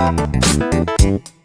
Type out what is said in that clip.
Thank